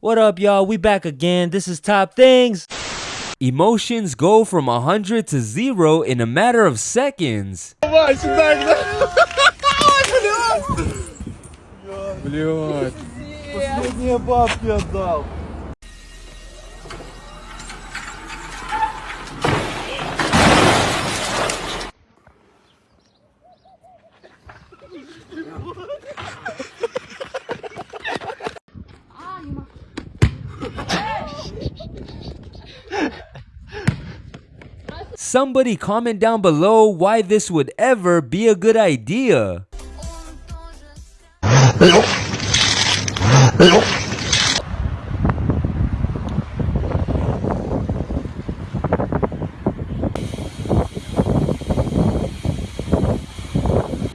What up, y'all? We back again. This is Top Things. Emotions go from 100 to 0 in a matter of seconds. Блядь. Последние бабки отдал. Somebody comment down below why this would ever be a good idea.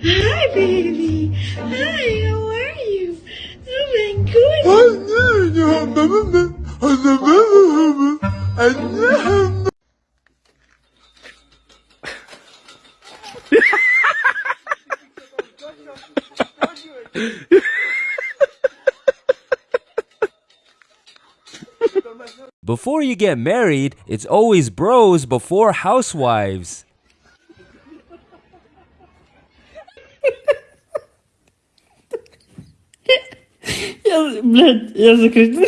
Hi, baby. Hi, how are you? Oh my goodness. Before you get married, it's always bros before housewives. Я, блядь, я закричу.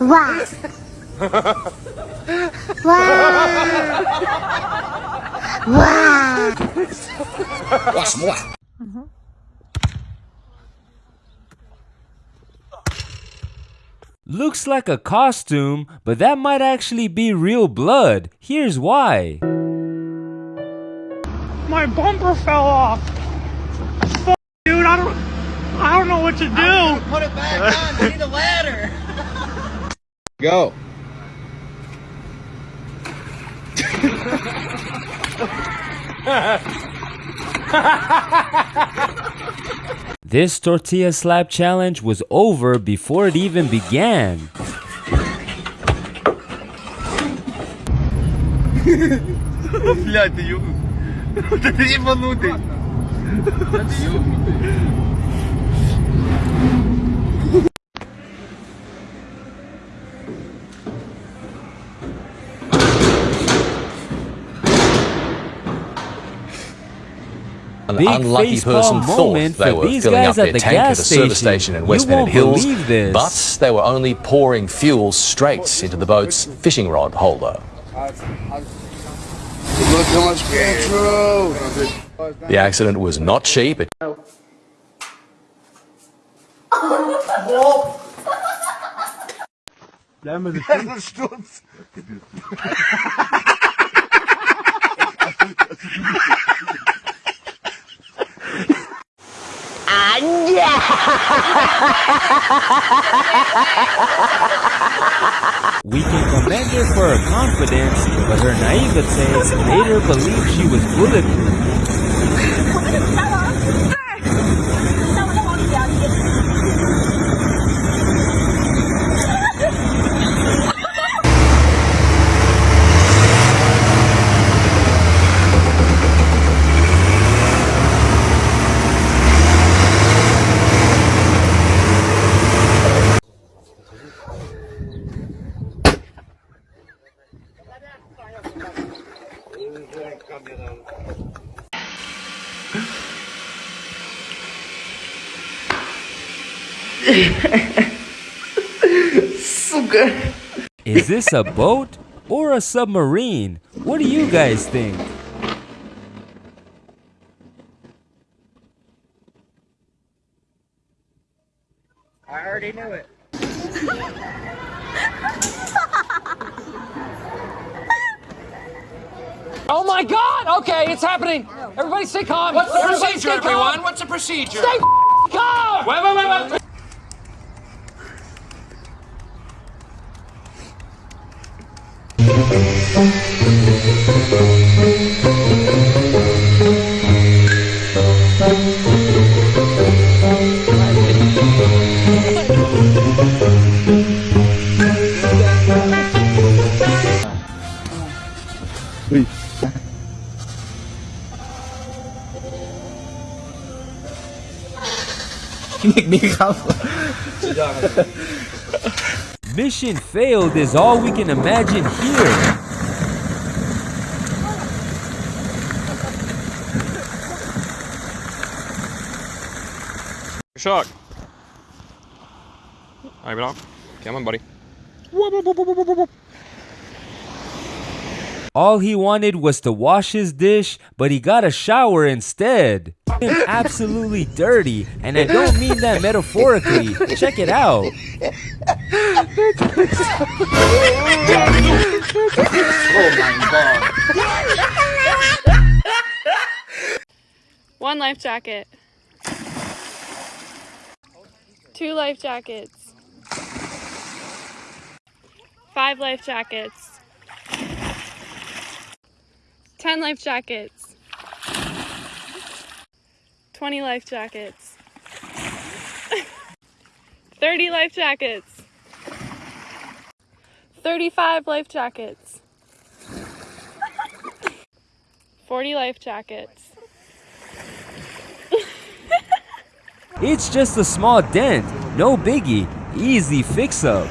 Wow. wow. Looks like a costume, but that might actually be real blood. Here's why. My bumper fell off. Fuck, dude, I don't, I don't know what to do. Put it back on. We need a ladder. Go. This tortilla slap challenge was over before it even began. Блядь, ты ебнутый. Да ты ебанутый. Да ты ебнутый. An Big unlucky person thought they were these filling guys up at their the tank at gas a service station. station in You West Bennett won't Hills, this. but they were only pouring fuel straight into the boat's fishing rod holder. Look how much petrol. The accident was not cheap. It Sturz. We can commend her for her confidence, but her naivete made her believe she was bulletproof. Сука. Is this a boat or a submarine? What do you guys think? I already knew it. Oh my god! Okay, it's happening! Everybody stay calm! What's the Everybody procedure, stay calm. everyone? What's the procedure? Stay calm! Wait, wait, wait, wait. คลินิกนี้ครับ สุดยอดครับ Mission failed is all we can imagine here. Försök! Ja, bra. Come on buddy. All he wanted was to wash his dish, but he got a shower instead. Him absolutely dirty, and I don't mean that metaphorically. Check it out. One life jacket. Two life jackets. Five life jackets. Ten life jackets. Twenty life jackets. Thirty life jackets. Thirty-five life jackets. Forty life jackets. It's just a small dent, no biggie, easy fix up.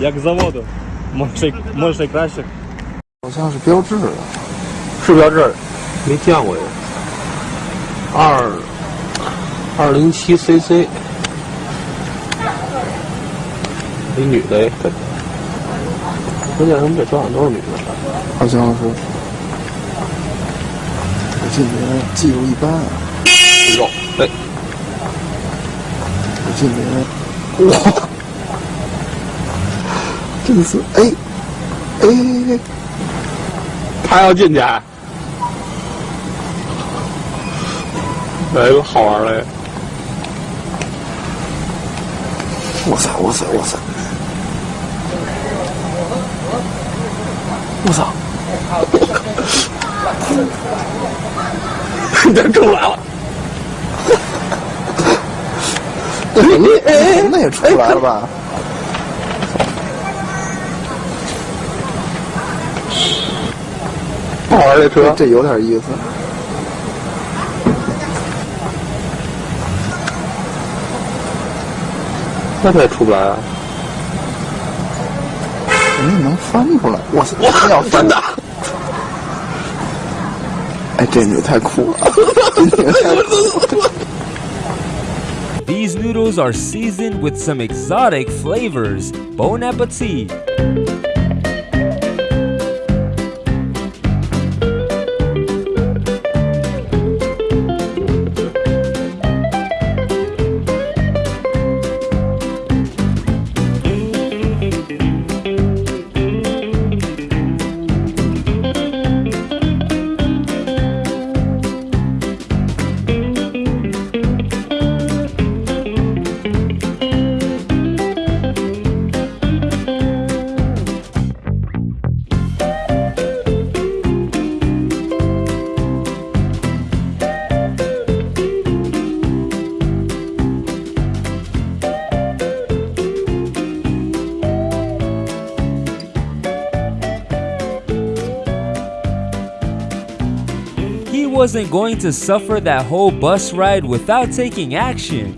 Як з заводу. Може, й- може й краще. 好像是标志的，是标志，没见过呀。二二零七 CC， 一女的哎，这关键他们这车上都是女的。好像是。我这人技术一般啊，肉，哎，我这人哇，真是哎哎，他要进去，哎，好玩嘞！哇塞哇塞哇塞，我操！这出来了，那哎那也出来了吧？好玩这车，这有点意思。那他也出不来啊！你能翻出来？我操！真要翻的！哎，这女太酷了，这女太酷了。 These noodles are seasoned with some exotic flavors. Bon appetit. Wasn't going to suffer that whole bus ride without taking action.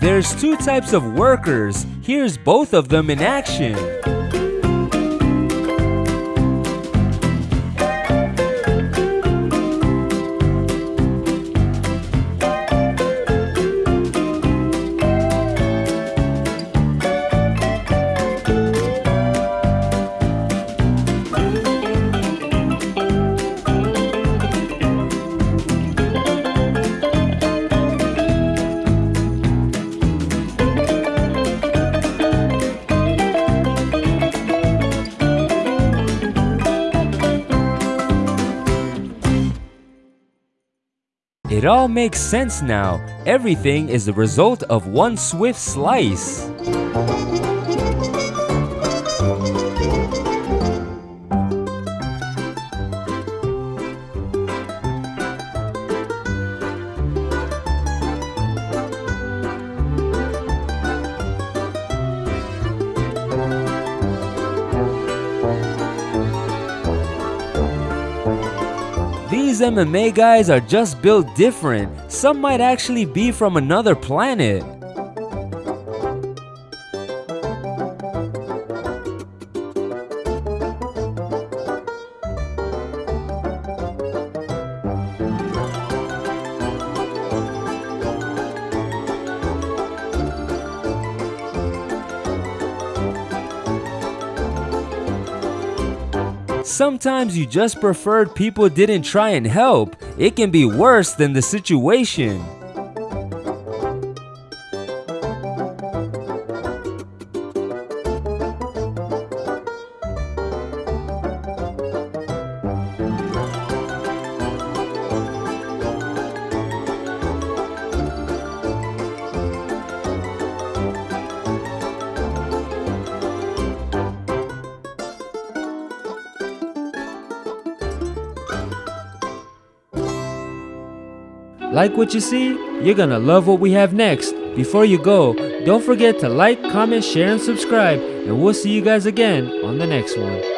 There's two types of workers. Here's both of them in action. It all makes sense now. Everything is the result of one swift slice. MMA guys are just built different. Some might actually be from another planet. Sometimes you just preferred people didn't try and help. It can be worse than the situation. Like what you see? You're gonna love what we have next. Before you go, don't forget to like, comment, share, and subscribe, and we'll see you guys again on the next one.